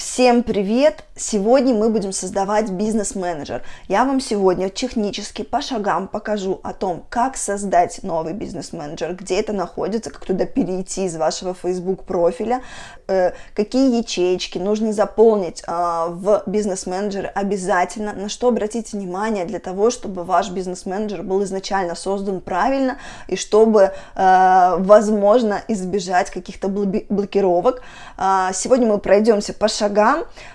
Всем привет! Сегодня мы будем создавать бизнес-менеджер. Я вам сегодня технически по шагам покажу о том, как создать новый бизнес-менеджер, где это находится, как туда перейти из вашего Facebook профиля, э, какие ячейки нужно заполнить э, в бизнес-менеджере обязательно, на что обратить внимание для того, чтобы ваш бизнес-менеджер был изначально создан правильно и чтобы, э, возможно, избежать каких-то блокировок. Э, сегодня мы пройдемся по шагам,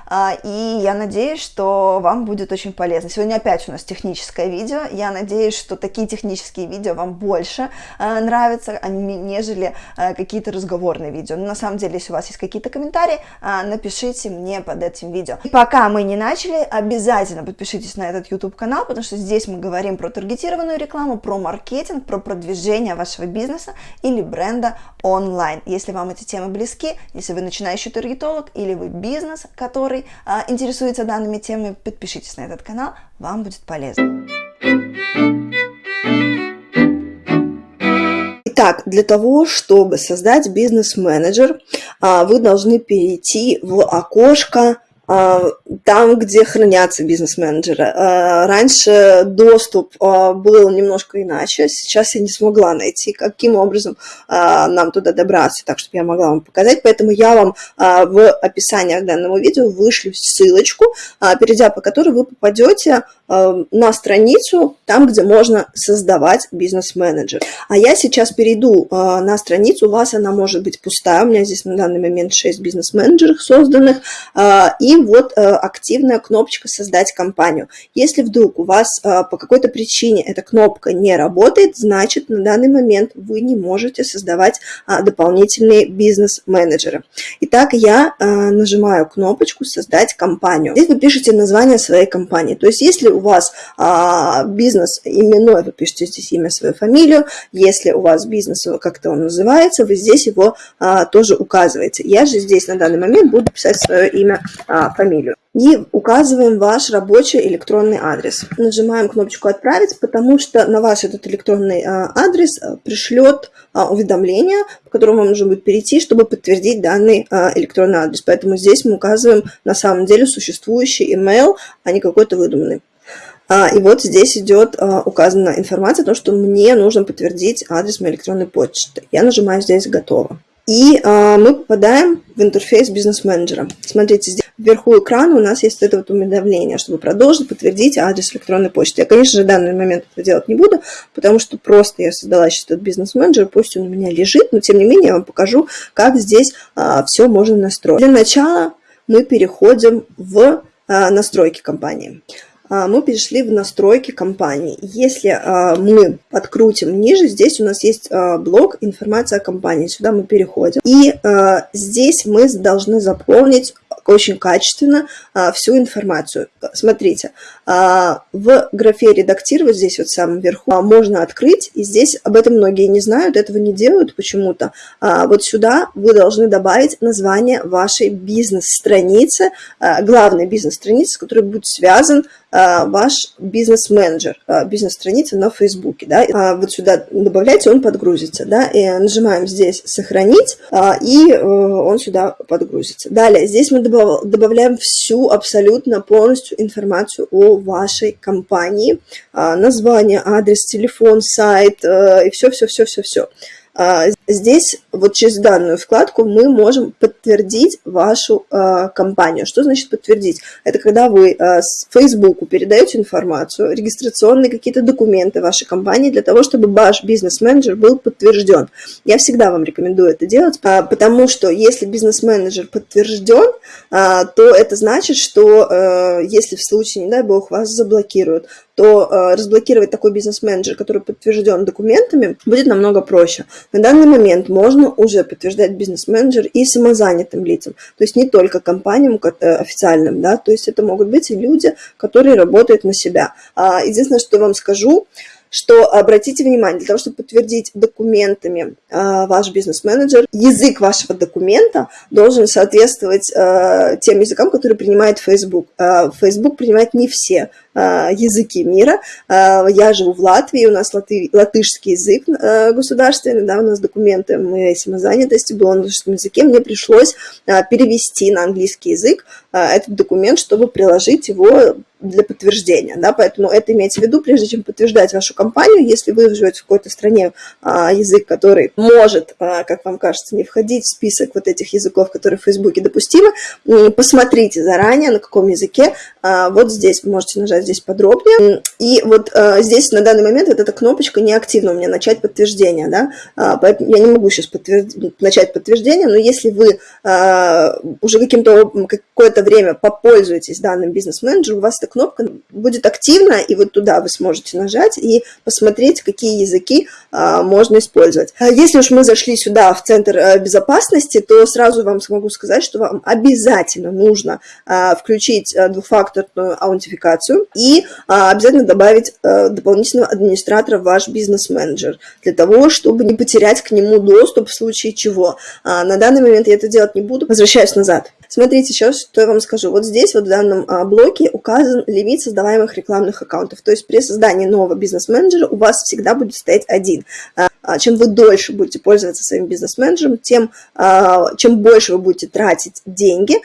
а, и я надеюсь, что вам будет очень полезно. Сегодня опять у нас техническое видео, я надеюсь, что такие технические видео вам больше а, нравятся, нежели а, какие-то разговорные видео. Но на самом деле, если у вас есть какие-то комментарии, напишите мне под этим видео. И пока мы не начали, обязательно подпишитесь на этот YouTube канал, потому что здесь мы говорим про таргетированную рекламу, про маркетинг, про продвижение вашего бизнеса или бренда онлайн. Если вам эти темы близки, если вы начинающий таргетолог или вы бизнес, который а, интересуется данными темами, подпишитесь на этот канал, вам будет полезно. Итак, для того, чтобы создать бизнес-менеджер, а, вы должны перейти в окошко там, где хранятся бизнес-менеджеры. А, раньше доступ а, был немножко иначе, сейчас я не смогла найти, каким образом нам туда добраться, так, чтобы я могла вам показать, поэтому я вам в описании к данному видео вышлю ссылочку, перейдя по которой вы попадете на страницу, там, где можно создавать бизнес-менеджер. А я сейчас перейду на страницу, у вас она может быть пустая, у меня здесь на данный момент 6 бизнес-менеджеров созданных, и вот э, активная кнопочка «Создать компанию». Если вдруг у вас э, по какой-то причине эта кнопка не работает, значит на данный момент вы не можете создавать а, дополнительные бизнес-менеджеры. Итак, я э, нажимаю кнопочку «Создать компанию». Здесь вы пишете название своей компании. То есть если у вас а, бизнес именной, вы пишете здесь имя, свою фамилию. Если у вас бизнес, как-то он называется, вы здесь его а, тоже указываете. Я же здесь на данный момент буду писать свое имя фамилию. И указываем ваш рабочий электронный адрес. Нажимаем кнопочку «Отправить», потому что на ваш этот электронный а, адрес а, пришлет а, уведомление, по которому вам нужно будет перейти, чтобы подтвердить данный электронный адрес. Поэтому здесь мы указываем на самом деле существующий email, а не какой-то выдуманный. И вот здесь идет указана информация о том, что мне нужно подтвердить адрес моей электронной почты. Я нажимаю здесь «Готово». И э, мы попадаем в интерфейс бизнес-менеджера. Смотрите, здесь вверху экрана у нас есть это вот уведомление, чтобы продолжить, подтвердить адрес электронной почты. Я, конечно же, в данный момент это делать не буду, потому что просто я создала сейчас этот бизнес-менеджер, пусть он у меня лежит, но тем не менее я вам покажу, как здесь э, все можно настроить. Для начала мы переходим в э, настройки компании. А, мы перешли в настройки компании. Если а, мы подкрутим ниже, здесь у нас есть а, блок «Информация о компании». Сюда мы переходим. И здесь мы должны заполнить очень качественно а, всю информацию. Смотрите, а, в графе «Редактировать» здесь вот в самом верху а, можно открыть, и здесь об этом многие не знают, этого не делают почему-то. А, вот сюда вы должны добавить название вашей бизнес-страницы, а, главной бизнес-страницы, с которой будет связан а, ваш бизнес-менеджер, а, бизнес-страница на Фейсбуке. Да? А, вот сюда добавляйте, он подгрузится. Да? И нажимаем здесь «Сохранить», и а, он сюда подгрузится. Далее, здесь мы добавляем добавляем всю абсолютно полностью информацию о вашей компании, а, название, адрес, телефон, сайт э, и все-все-все-все-все. А, здесь вот через данную вкладку мы можем подтвердить вашу э, компанию. Что значит подтвердить? Это когда вы э, с Facebook передаете информацию, регистрационные какие-то документы вашей компании для того, чтобы ваш бизнес-менеджер был подтвержден. Я всегда вам рекомендую это делать, э, потому что если бизнес-менеджер подтвержден, э, то это значит, что э, если в случае, не дай бог, вас заблокируют, то э, разблокировать такой бизнес-менеджер, который подтвержден документами, будет намного проще. На данный момент можно уже подтверждать бизнес-менеджер и самозанятым лицам, то есть не только компаниям э, официальным, да, то есть это могут быть и люди, которые работают на себя. А, единственное, что я вам скажу, что обратите внимание, для того, чтобы подтвердить документами ваш бизнес-менеджер, язык вашего документа должен соответствовать тем языкам, которые принимает Facebook. Facebook принимает не все языки мира. Я живу в Латвии, у нас латы, латышский язык государственный, да, у нас документы моей самозанятости был на латышском языке, мне пришлось перевести на английский язык этот документ, чтобы приложить его для подтверждения, да, поэтому это имейте в виду, прежде чем подтверждать вашу компанию, если вы живете в какой-то стране, а, язык, который может, а, как вам кажется, не входить в список вот этих языков, которые в Фейсбуке допустимы, посмотрите заранее, на каком языке, а, вот здесь вы можете нажать здесь подробнее, и вот а, здесь на данный момент вот эта кнопочка не активна у меня, начать подтверждение, да, а, поэтому я не могу сейчас подтвердить, начать подтверждение, но если вы а, уже каким-то какое-то время попользуетесь данным бизнес-менеджером, у вас эта кнопка будет активна, и вот туда вы сможете нажать и посмотреть, какие языки а, можно использовать. Если уж мы зашли сюда, в центр а, безопасности, то сразу вам смогу сказать, что вам обязательно нужно а, включить двухфакторную аутентификацию и а, обязательно добавить а, дополнительного администратора в ваш бизнес-менеджер, для того, чтобы не потерять к нему доступ в случае чего. А, на данный момент я это делать не буду. Возвращаюсь назад. Смотрите, сейчас что я вам скажу. Вот здесь, вот в данном а, блоке указан лимит создаваемых рекламных аккаунтов. То есть при создании нового бизнес-менеджера у вас всегда будет стоять один. А, а, чем вы дольше будете пользоваться своим бизнес-менеджером, тем чем больше вы будете тратить деньги,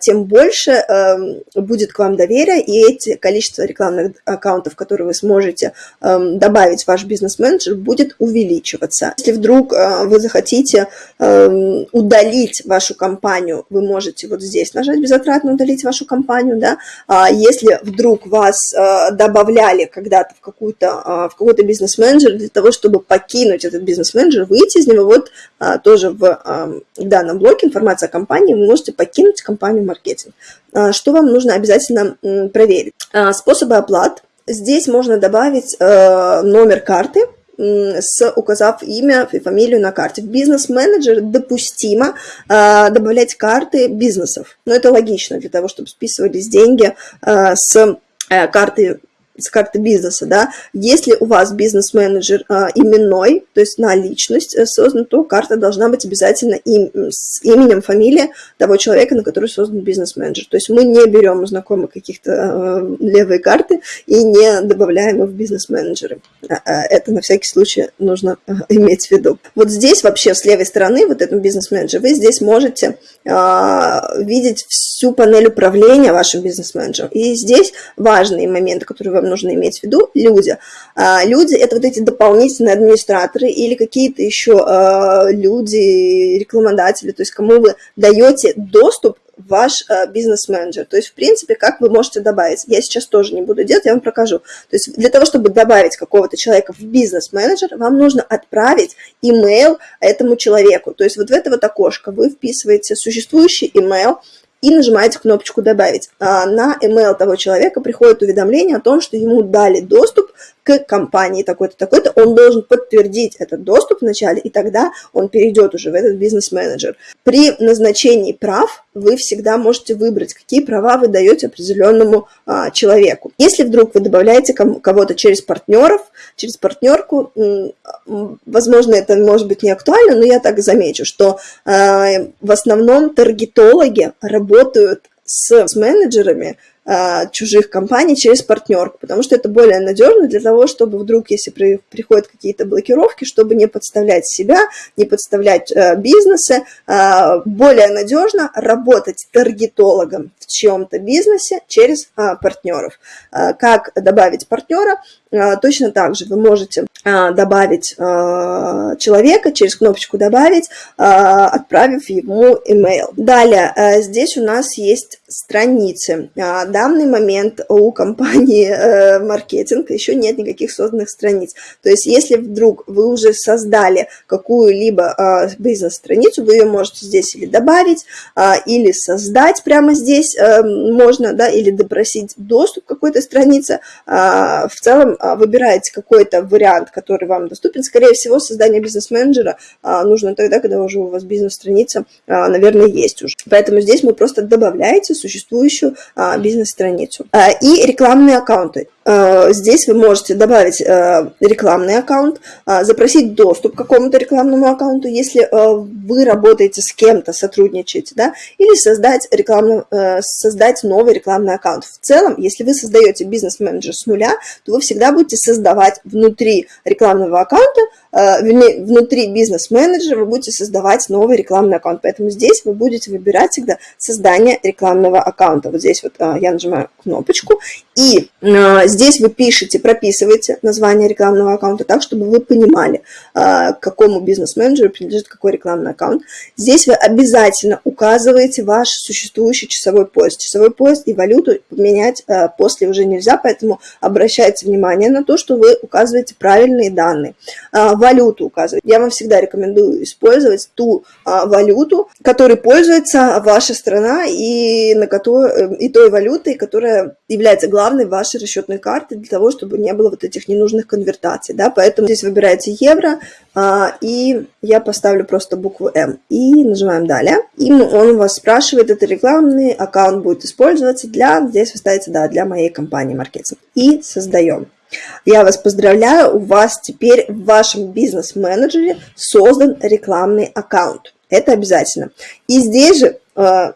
тем больше эм, будет к вам доверия, и эти количество рекламных аккаунтов, которые вы сможете эм, добавить в ваш бизнес-менеджер, будет увеличиваться. Если вдруг вы захотите эм, удалить вашу компанию, вы можете можете вот здесь нажать безотратно удалить вашу компанию, да, а если вдруг вас а, добавляли когда-то в какую-то а, в какой-то бизнес-менеджер для того, чтобы покинуть этот бизнес-менеджер, выйти из него, вот тоже в данном блоке информация о компании, вы можете покинуть компанию маркетинг. Что вам нужно обязательно проверить? Способы оплат. Здесь можно добавить номер карты, с, указав имя и фамилию на карте. В бизнес-менеджер допустимо э, добавлять карты бизнесов. Но это логично для того, чтобы списывались деньги э, с карты с карты бизнеса, да, если у вас бизнес-менеджер а, именной, то есть на личность э, создан, то карта должна быть обязательно им, с именем, фамилией того человека, на который создан бизнес-менеджер. То есть мы не берем у знакомых каких-то э, левые карты и не добавляем их в бизнес-менеджеры. А, а, это на всякий случай нужно иметь в виду. Вот здесь вообще с левой стороны, вот этом бизнес-менеджер, вы здесь можете а, видеть всю панель управления вашим бизнес-менеджером. И здесь важные моменты, которые вам нужно иметь в виду, люди. А, люди – это вот эти дополнительные администраторы или какие-то еще а, люди, рекламодатели, то есть кому вы даете доступ ваш э, бизнес-менеджер. То есть, в принципе, как вы можете добавить. Я сейчас тоже не буду делать, я вам покажу. То есть, для того, чтобы добавить какого-то человека в бизнес-менеджер, вам нужно отправить имейл этому человеку. То есть, вот в это вот окошко вы вписываете существующий имейл, и нажимаете кнопочку «Добавить». А на email того человека приходит уведомление о том, что ему дали доступ к компании такой-то, такой-то. Он должен подтвердить этот доступ вначале, и тогда он перейдет уже в этот бизнес-менеджер. При назначении прав вы всегда можете выбрать, какие права вы даете определенному а, человеку. Если вдруг вы добавляете кого-то через партнеров, через партнерку, возможно, это может быть не актуально, но я так замечу, что а, в основном таргетологи работают с, с менеджерами, чужих компаний через партнерку, потому что это более надежно для того, чтобы вдруг, если при, приходят какие-то блокировки, чтобы не подставлять себя, не подставлять э, бизнесы, э, более надежно работать таргетологом в чем-то бизнесе через э, партнеров. Э, как добавить партнера? Э, точно так же вы можете добавить человека через кнопочку «Добавить», отправив ему email. Далее, здесь у нас есть страницы. А, данный момент у компании э, маркетинг еще нет никаких созданных страниц. То есть, если вдруг вы уже создали какую-либо а, бизнес-страницу, вы ее можете здесь или добавить, а, или создать прямо здесь э, можно, да, или допросить доступ к какой-то странице. В целом, выбираете какой-то вариант, который вам доступен. Скорее всего, создание бизнес-менеджера нужно тогда, когда уже у вас бизнес-страница, наверное, есть уже. Поэтому здесь мы просто добавляете существующую бизнес-страницу. И рекламные аккаунты. Э, здесь вы можете добавить э, рекламный аккаунт, э, запросить доступ к какому-то рекламному аккаунту, если вы работаете с кем-то, сотрудничаете, да, или создать, рекламный, создать новый рекламный аккаунт. В целом, если вы создаете бизнес-менеджер с нуля, то вы всегда будете создавать внутри рекламного аккаунта внутри бизнес-менеджера вы будете создавать новый рекламный аккаунт. Поэтому здесь вы будете выбирать всегда создание рекламного аккаунта. Вот здесь вот я нажимаю кнопочку, и э, здесь вы пишете, прописываете название рекламного аккаунта так, чтобы вы понимали, к какому бизнес-менеджеру принадлежит какой рекламный аккаунт. Здесь вы обязательно указываете ваш существующий часовой пояс. Часовой пояс и валюту поменять после уже нельзя, поэтому обращайте внимание на то, что вы указываете правильные данные валюту указывать. Я вам всегда рекомендую использовать ту а, валюту, которой пользуется ваша страна и, на которой, э, и той валютой, которая является главной вашей расчетной картой для того, чтобы не было вот этих ненужных конвертаций. Да? Поэтому здесь выбираете евро, а, и я поставлю просто букву М. И нажимаем «Далее». И он вас спрашивает, это рекламный аккаунт будет использоваться для, здесь вы ставите, да, для моей компании маркетинг. И создаем. Я вас поздравляю, у вас теперь в вашем бизнес-менеджере создан рекламный аккаунт. Это обязательно. И здесь же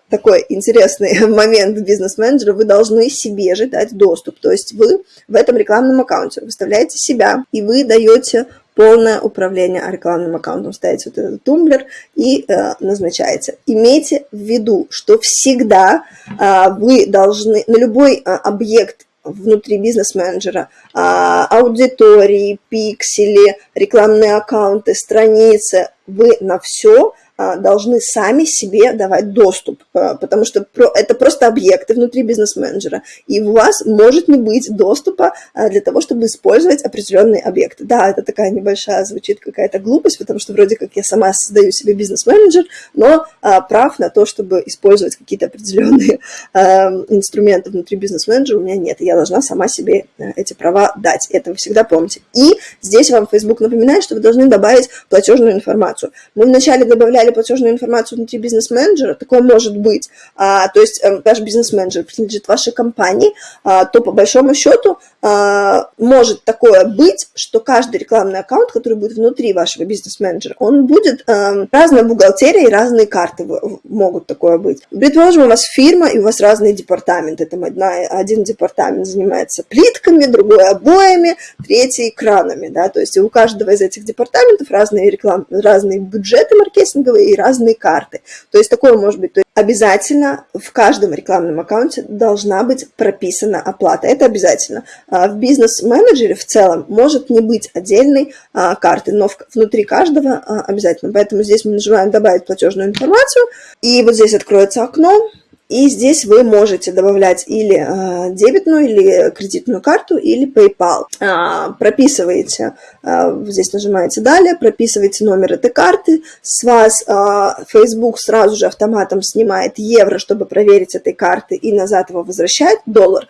такой интересный момент бизнес-менеджера, вы должны себе же дать доступ. То есть вы в этом рекламном аккаунте выставляете себя, и вы даете полное управление рекламным аккаунтом. Ставите вот этот тумблер и э, назначаете. Имейте в виду, что всегда э, вы должны на любой э, объект внутри бизнес-менеджера, а, аудитории, пиксели, рекламные аккаунты, страницы, вы на все а, должны сами себе давать доступ, а, потому что это просто объекты внутри бизнес-менеджера, и у вас может не быть доступа а, для того, чтобы использовать определенные объекты. Да, это такая небольшая звучит какая-то глупость, потому что вроде как я сама создаю себе бизнес-менеджер, но прав на то, чтобы использовать какие-то определенные инструменты внутри бизнес-менеджера у меня нет, и я должна сама себе эти права дать. Это вы всегда помните. И здесь вам Facebook напоминает, что вы должны добавить платежную информацию. Мы вначале добавляли платежную информацию внутри бизнес-менеджера, такое может быть, а, то есть а, ваш бизнес-менеджер принадлежит вашей компании, а, то по большому счету а, может такое быть, что каждый рекламный аккаунт, который будет внутри вашего бизнес-менеджера, он будет а, разная бухгалтерия и разные карты могут такое быть. Предположим, у вас фирма и у вас разные департаменты, там одна, один департамент занимается плитками, другой обоями, третий экранами, да, то есть у каждого из этих департаментов разные реклам, разные бюджеты маркетинга маркетинговые и разные карты. То есть такое может быть, то есть обязательно в каждом рекламном аккаунте должна быть прописана оплата. Это обязательно. А в бизнес-менеджере в целом может не быть отдельной а, карты, но внутри каждого а, обязательно. Поэтому здесь мы нажимаем «Добавить платежную информацию», и вот здесь откроется окно, и здесь вы можете добавлять или э, дебетную, или кредитную карту, или PayPal. Э, прописываете, э, здесь нажимаете «Далее», прописываете номер этой карты, с вас э, Facebook сразу же автоматом снимает евро, чтобы проверить этой карты, и назад его возвращает, доллар,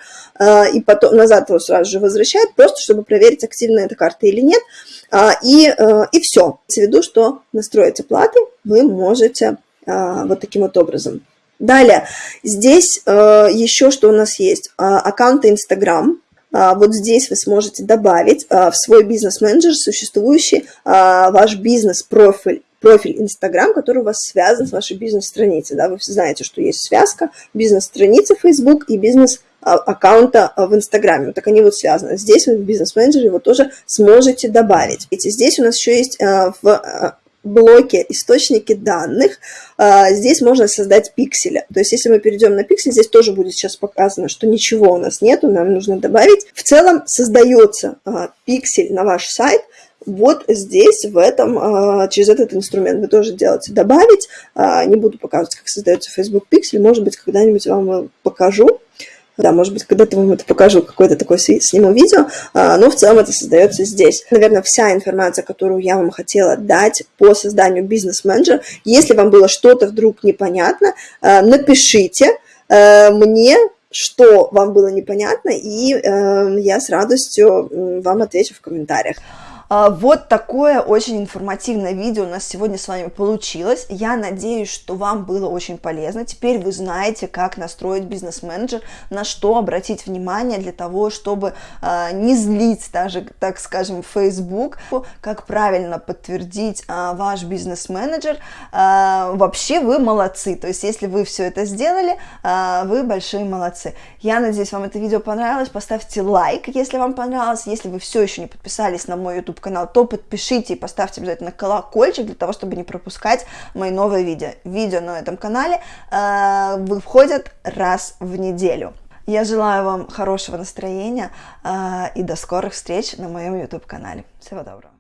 и потом назад его сразу же возвращает, просто чтобы проверить, активна эта карта или нет. Э, и, и все. В виду, что настроить оплаты вы можете вот таким вот образом. Далее, здесь э, еще что у нас есть, э, аккаунты Instagram. Вот здесь вы сможете добавить э, в свой бизнес-менеджер существующий э, ваш бизнес-профиль профиль Instagram, который у вас связан с вашей бизнес-страницей. Да? Вы все знаете, что есть связка бизнес-страницы Facebook и бизнес аккаунта в Инстаграме. Вот так они вот связаны. Здесь вы в бизнес-менеджере его тоже сможете добавить. Видите, здесь у нас еще есть в блоке источники данных, а, здесь можно создать пикселя. То есть если мы перейдем на пиксель, здесь тоже будет сейчас показано, что ничего у нас нету, нам нужно добавить. В целом создается а, пиксель на ваш сайт вот здесь, в этом, а, через этот инструмент вы тоже делаете добавить. Не буду показывать, как создается Facebook пиксель, может быть, когда-нибудь вам покажу. Да, может быть, когда-то вам это покажу, какое-то такое сниму видео, а, но в целом это создается здесь. Наверное, вся информация, которую я вам хотела дать по созданию бизнес-менеджера. Если вам было что-то вдруг непонятно, а, напишите а, мне, что вам было непонятно, и я с радостью вам отвечу в комментариях. А, вот такое очень информативное видео у нас сегодня с вами получилось. Я надеюсь, что вам было очень полезно. Теперь вы знаете, как настроить бизнес-менеджер, на что обратить внимание для того, чтобы э, не злить даже, так скажем, Facebook, как правильно подтвердить э, ваш бизнес-менеджер. Вообще вы молодцы. То есть, если вы все это сделали, вы большие молодцы. Я надеюсь, вам это видео понравилось. Поставьте лайк, если вам понравилось. Если вы все еще не подписались на мой YouTube канал, то подпишите и поставьте обязательно колокольчик для того, чтобы не пропускать мои новые видео. Видео на этом канале э, выходят раз в неделю. Я желаю вам хорошего настроения э, и до скорых встреч на моем YouTube канале. Всего доброго.